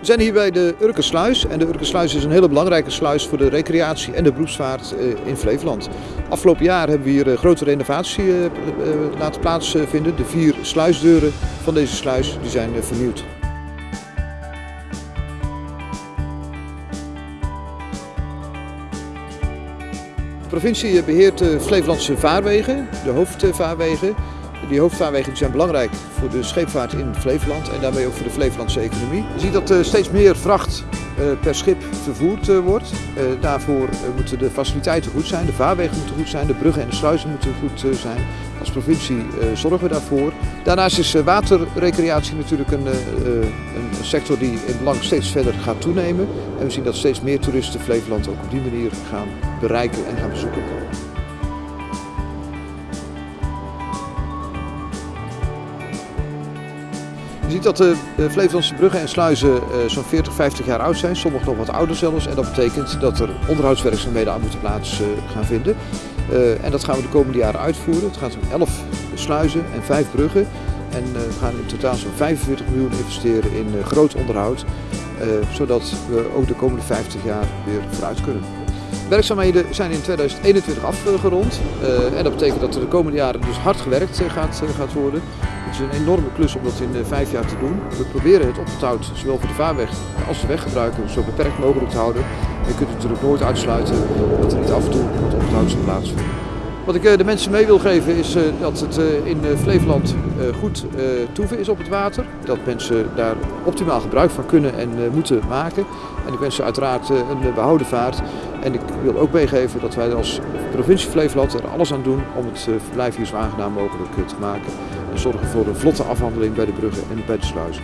We zijn hier bij de Urkensluis en de Urkensluis is een hele belangrijke sluis voor de recreatie en de beroepsvaart eh, in Flevoland. Afgelopen jaar hebben we hier een grote renovatie eh, eh, laten plaatsvinden. De vier sluisdeuren van deze sluis die zijn vernieuwd. De provincie beheert de Flevolandse vaarwegen, de hoofdvaarwegen. Die hoofdvaarwegen zijn belangrijk voor de scheepvaart in Flevoland en daarmee ook voor de Flevolandse economie. Je ziet dat er steeds meer vracht eh, per schip vervoerd eh, wordt. Eh, daarvoor moeten de faciliteiten goed zijn, de vaarwegen moeten goed zijn, de bruggen en de sluizen moeten goed zijn. Als provincie zorgen we daarvoor. Daarnaast is waterrecreatie natuurlijk een, een sector die in belang steeds verder gaat toenemen. En we zien dat steeds meer toeristen Flevoland ook op die manier gaan bereiken en gaan bezoeken. Je ziet dat de Flevolandse bruggen en sluizen eh, zo'n 40, 50 jaar oud zijn, sommige nog wat ouder zelfs. En dat betekent dat er onderhoudswerkzaamheden aan moeten plaats eh, gaan vinden. Eh, en dat gaan we de komende jaren uitvoeren. Het gaat om 11 sluizen en 5 bruggen. En we gaan in totaal zo'n 45 miljoen investeren in groot onderhoud. Zodat we ook de komende 50 jaar weer vooruit kunnen. Werkzaamheden zijn in 2021 afgerond. en dat betekent dat er de komende jaren dus hard gewerkt gaat, gaat worden. Het is een enorme klus om dat in eh, vijf jaar te doen. We proberen het oponthoud, zowel voor de vaarweg als de weggebruiker, zo beperkt mogelijk te houden. je kunt natuurlijk nooit uitsluiten dat er niet af en toe wat oponthoud zal plaatsvinden. Wat ik eh, de mensen mee wil geven is eh, dat het in Flevoland goed toeven is op het water. Dat mensen daar optimaal gebruik van kunnen en moeten maken. En ik wens ze uiteraard een behouden vaart. En ik wil ook meegeven dat wij als provincie Flevoland er alles aan doen om het verblijf hier zo aangenaam mogelijk te maken. En zorgen voor een vlotte afhandeling bij de bruggen en bij de sluizen.